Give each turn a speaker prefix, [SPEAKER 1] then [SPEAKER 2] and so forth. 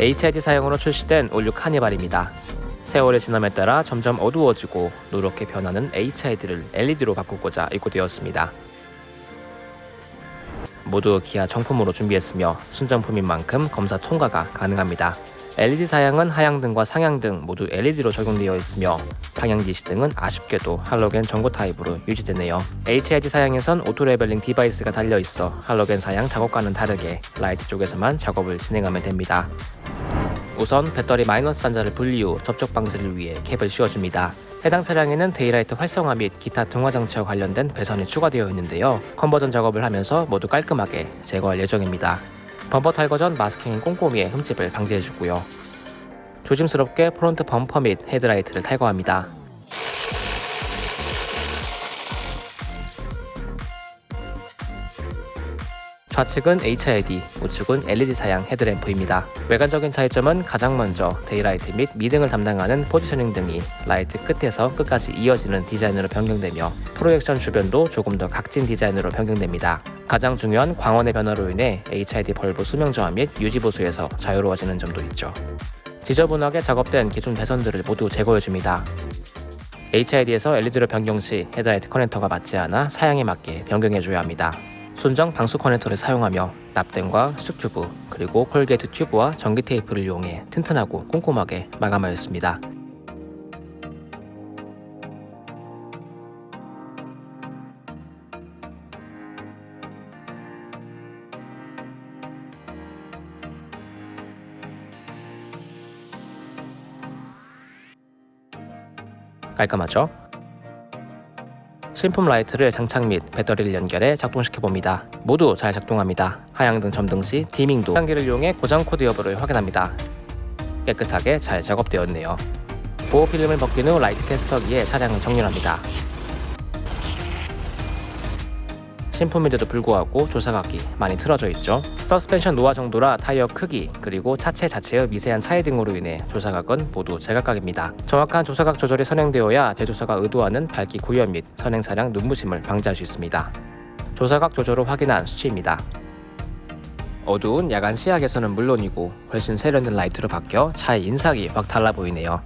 [SPEAKER 1] HID 사양으로 출시된 올 뉴 카니발입니다. 세월의 지남에 따라 점점 어두워지고 노랗게 변하는 HID를 LED로 바꾸고자 입고되었습니다. 모두 기아 정품으로 준비했으며 순정품인 만큼 검사 통과가 가능합니다. LED 사양은 하향등과 상향등 모두 LED로 적용되어 있으며 방향 지시등은 아쉽게도 할로겐 전구 타입으로 유지되네요. HID 사양에선 auto leveling device가 달려 있어 할로겐 사양 작업과는 다르게 라이트 쪽에서만 작업을 진행하면 됩니다. 우선 배터리 마이너스 단자를 분리 후 접촉 방지를 위해 캡을 씌워줍니다. 해당 차량에는 daylight 활성화 및 기타 등화 장치와 관련된 배선이 추가되어 있는데요. conversion 작업을 하면서 모두 깔끔하게 제거할 예정입니다. 범퍼 탈거 전 마스킹 꼼꼼히 흠집을 방지해주고요. 조심스럽게 front 범퍼 및 헤드라이트를 탈거합니다. 좌측은 HID, 우측은 LED 사양 헤드램프입니다. 외관적인 차이점은 가장 먼저 daylight 및 미등을 담당하는 positioning 등이 라이트 끝에서 끝까지 이어지는 디자인으로 변경되며 프로젝션 주변도 조금 더 각진 디자인으로 변경됩니다. 가장 중요한 광원의 변화로 인해 HID bulb 수명 저하 및 유지 보수에서 자유로워지는 점도 있죠. 지저분하게 작업된 기존 배선들을 모두 제거해줍니다. HID에서 LED로 변경 시 헤드라이트 커넥터가 맞지 않아 사양에 맞게 변경해줘야 합니다. 순정 방수 커넥터를 사용하며 납땜과 쑥튜브 그리고 콜게이트 튜브와 전기 테이프를 이용해 튼튼하고 꼼꼼하게 마감하였습니다. 깔끔하죠? 신품 라이트를 장착 및 배터리를 연결해 작동시켜 봅니다. 모두 잘 작동합니다. 하향등 점등 시 dimming도. 진단기를 이용해 고장 코드 여부를 확인합니다. 깨끗하게 잘 작업되었네요. 보호 필름을 벗긴 후 라이트 테스터기에 차량을 정렬합니다. 신품인데도 불구하고 조사각이 많이 틀어져 있죠. 서스펜션 노화 정도나 타이어 크기 그리고 차체 자체의 미세한 차이 등으로 인해 조사각은 모두 제각각입니다. 정확한 조사각 조절이 선행되어야 제조사가 의도하는 밝기 구현 및 선행 차량 눈부심을 방지할 수 있습니다. 조사각 조절을 확인한 수치입니다. 어두운 야간 시야에서는 물론이고 훨씬 세련된 라이트로 바뀌어 차의 인상이 확 달라 보이네요.